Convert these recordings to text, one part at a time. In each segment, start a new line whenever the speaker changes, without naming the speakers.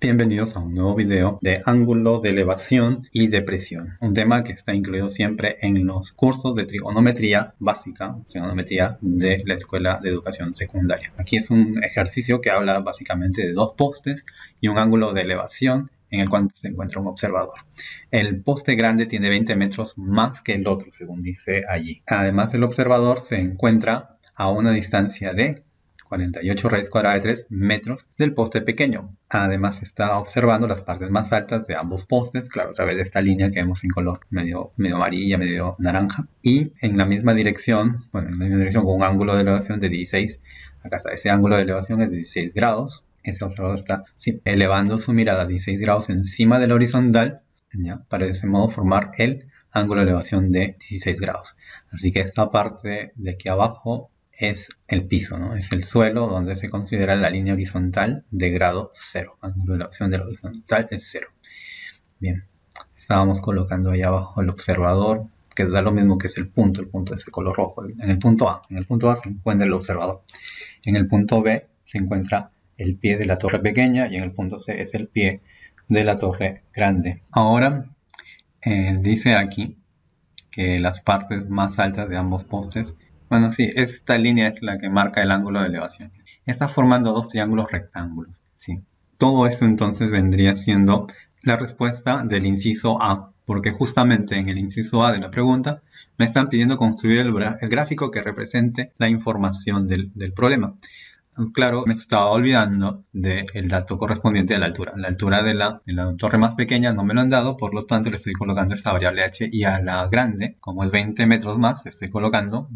Bienvenidos a un nuevo video de ángulo de elevación y depresión, un tema que está incluido siempre en los cursos de trigonometría básica, trigonometría de la Escuela de Educación Secundaria. Aquí es un ejercicio que habla básicamente de dos postes y un ángulo de elevación en el cual se encuentra un observador. El poste grande tiene 20 metros más que el otro, según dice allí. Además, el observador se encuentra a una distancia de 48 raíz cuadrada de 3 metros del poste pequeño. Además está observando las partes más altas de ambos postes, claro, a través de esta línea que vemos en color medio, medio amarilla, medio naranja. Y en la misma dirección, bueno, en la misma dirección con un ángulo de elevación de 16, acá está, ese ángulo de elevación es de 16 grados. Este observador está elevando su mirada a 16 grados encima del horizontal, ¿ya? para de ese modo formar el ángulo de elevación de 16 grados. Así que esta parte de aquí abajo es el piso, ¿no? Es el suelo donde se considera la línea horizontal de grado 0. Ángulo de elevación del horizontal es 0. Bien, estábamos colocando ahí abajo el observador, que da lo mismo que es el punto, el punto de ese color rojo. En el punto A, en el punto A se encuentra el observador. En el punto B se encuentra el pie de la torre pequeña y en el punto C es el pie de la torre grande. Ahora eh, dice aquí que las partes más altas de ambos postes bueno, sí, esta línea es la que marca el ángulo de elevación. Está formando dos triángulos rectángulos. ¿sí? Todo esto entonces vendría siendo la respuesta del inciso A, porque justamente en el inciso A de la pregunta me están pidiendo construir el, gráfico que represente la información del problema claro, me estaba olvidando del dato correspondiente a la altura. La altura de la, torre más pequeña no me lo han dado, por lo tanto le estoy colocando esta variable h y a la grande, como es 20 metros más, estoy colocando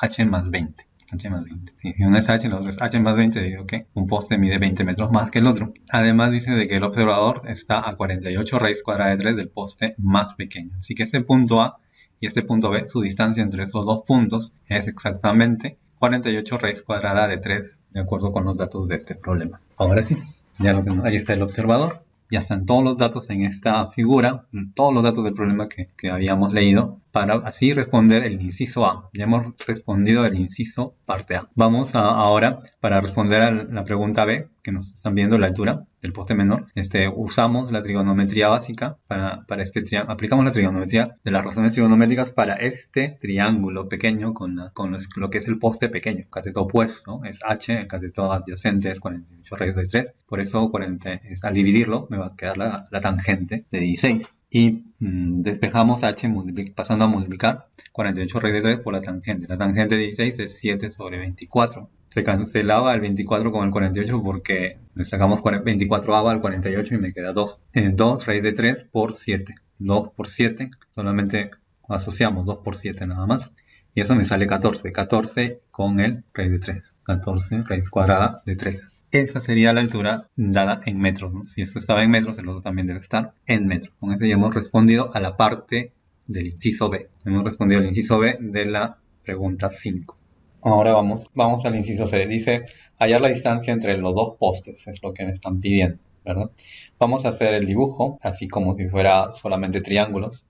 h más 20. H más 20. Si uno es H, el otro es H más 20, digo que un poste mide 20 metros más que el otro. Además dice de que el observador está a 48 raíz cuadrada de 3 del poste más pequeño. Así que este punto A y este punto B, su distancia entre esos dos puntos es exactamente 48 raíz cuadrada de 3 de acuerdo con los datos de este problema. Ahora sí, ya lo tenemos. Ahí está el observador. Ya están todos los datos en esta figura, todos los datos del problema que, que habíamos leído para así responder el inciso A. Ya hemos respondido el inciso parte A. Vamos ahora para responder a la pregunta B, que nos están viendo la altura del poste menor. Este, usamos la trigonometría básica para, para este triángulo. Aplicamos la trigonometría de las razones trigonométricas para este triángulo pequeño con, con lo que es el poste pequeño. Cateto opuesto es H, el cateto adyacente es 48 raíz de 3. Por eso 40, al dividirlo me va a quedar la, la tangente de 16 y mm, despejamos h pasando a multiplicar 48 raíz de 3 por la tangente. La tangente de 16 es 7 sobre 24. Se cancelaba el 24 con el 48 porque le sacamos 24 a al 48 y me queda 2. 2 raíz de 3 por 7. 2 por 7, solamente asociamos 2 por 7 nada más. Y eso me sale 14. 14 con el raíz de 3. 14 raíz cuadrada de 3 esa sería la altura dada en metros. Si esto estaba en metros, el otro también debe estar en metros. Con eso ya hemos respondido a la parte del inciso B. Hemos respondido al inciso B de la pregunta 5. Ahora vamos, vamos al inciso C. Dice hallar la distancia entre los dos postes, es lo que me están pidiendo. ¿verdad? Vamos a hacer el dibujo, así como si fuera solamente triángulos,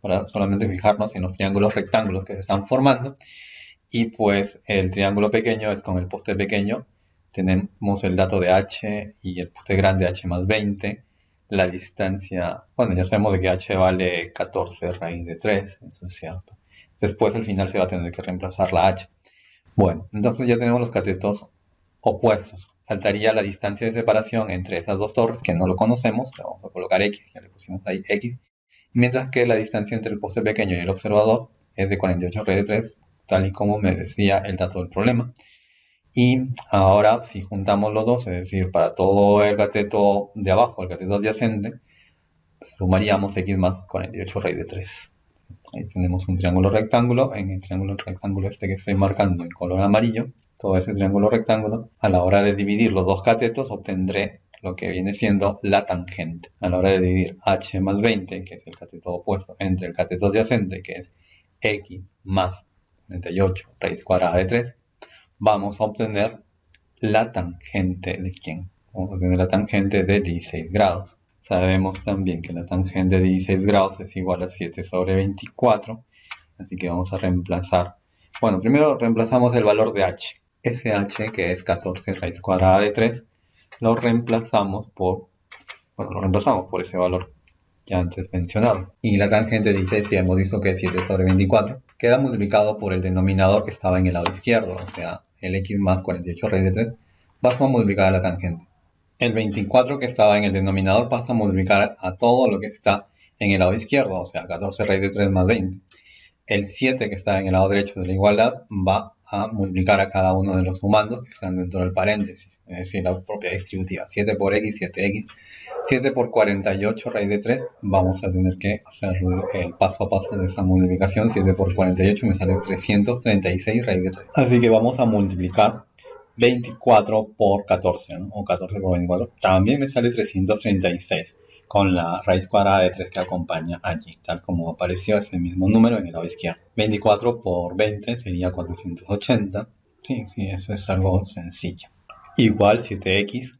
para solamente fijarnos en los triángulos rectángulos que se están formando. Y pues el triángulo pequeño es con el poste pequeño tenemos el dato de h y el poste grande h más 20. La distancia, bueno, ya sabemos de que h vale 14 raíz de 3, eso es cierto. Después al final se va a tener que reemplazar la h. Bueno, entonces ya tenemos los catetos opuestos. Faltaría la distancia de separación entre esas dos torres, que no lo conocemos, le vamos a colocar x, ya le pusimos ahí x. Mientras que la distancia entre el poste pequeño y el observador es de 48 raíz de 3, tal y como me decía el dato del problema. Y ahora, si juntamos los dos, es decir, para todo el cateto de abajo, el cateto adyacente, sumaríamos x más 48 raíz de 3. Ahí tenemos un triángulo rectángulo. En el triángulo rectángulo este que estoy marcando en color amarillo, todo ese triángulo rectángulo, a la hora de dividir los dos catetos, obtendré lo que viene siendo la tangente. A la hora de dividir h más 20, que es el cateto opuesto, entre el cateto adyacente, que es x más 48 raíz cuadrada de 3, vamos a obtener la tangente de quién? Vamos a obtener la tangente de 16 grados. Sabemos también que la tangente de 16 grados es igual a 7 sobre 24. Así que vamos a reemplazar. Bueno, primero reemplazamos el valor de h. Ese h, que es 14 raíz cuadrada de 3, lo reemplazamos por Bueno, lo reemplazamos por ese valor ya antes mencionado. Y la tangente de 16 ya hemos visto que es 7 sobre 24. Queda multiplicado por el denominador que estaba en el lado izquierdo, o sea, el x más 48 raíz de 3, pasa a multiplicar a la tangente. El 24 que estaba en el denominador pasa a multiplicar a todo lo que está en el lado izquierdo, o sea, 14 raíz de 3 más 20. El 7 que está en el lado derecho de la igualdad va a multiplicar a cada uno de los sumandos que están dentro del paréntesis, es decir, la propia distributiva. 7 por x, 7x. 7 por 48 raíz de 3, vamos a tener que hacer el paso a paso de esa multiplicación. 7 por 48 me sale 336 raíz de 3. Así que vamos a multiplicar 24 por 14, o 14 por 24. También me sale 336 con la raíz cuadrada de 3 que acompaña allí, tal como apareció ese mismo número en el lado izquierdo. 24 por 20 sería 480. Sí, sí, eso es algo sencillo. Igual 7x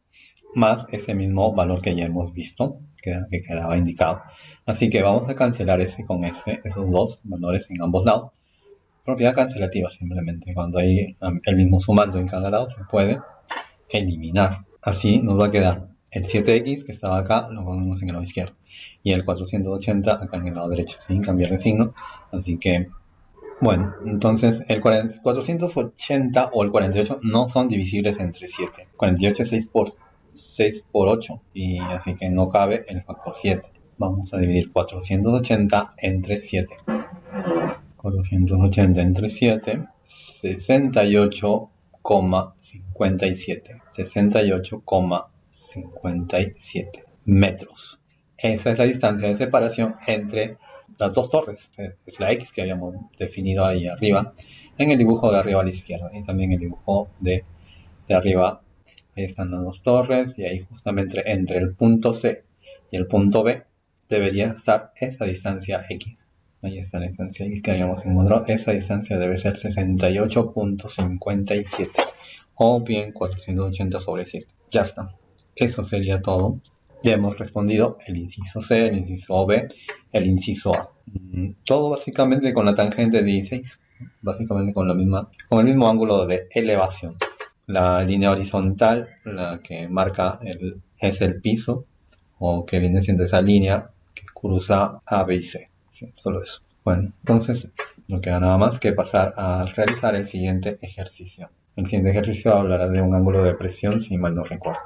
más ese mismo valor que ya hemos visto, que, que quedaba indicado. Así que vamos a cancelar ese con ese, esos dos valores en ambos lados. Propiedad cancelativa simplemente. Cuando hay el mismo sumando en cada lado se puede eliminar. Así nos va a quedar el 7x que estaba acá lo ponemos en el lado izquierdo y el 480 acá en el lado derecho sin cambiar de signo así que bueno entonces el 480 o el 48 no son divisibles entre 7 48 es 6 por 6 por 8 y así que no cabe el factor 7 vamos a dividir 480 entre 7 480 entre 7 68,57 68,57 57 metros. Esa es la distancia de separación entre las dos torres, es la X que habíamos definido ahí arriba, en el dibujo de arriba a la izquierda y también el dibujo de, de arriba. Ahí están las dos torres y ahí justamente entre el punto C y el punto B debería estar esa distancia X. Ahí está la distancia X que habíamos encontrado. Esa distancia debe ser 68.57 o bien 480 sobre 7. Ya está. Eso sería todo. Ya hemos respondido el inciso C, el inciso B, el inciso A. Mm, todo básicamente con la tangente de 16, básicamente con, la misma, con el mismo ángulo de elevación. La línea horizontal, la que marca es el piso, o que viene siendo esa línea que cruza A, B y C. solo eso. Bueno, entonces no queda nada más que pasar a realizar el siguiente ejercicio. El siguiente ejercicio hablará de un ángulo de presión, si mal no recuerdo.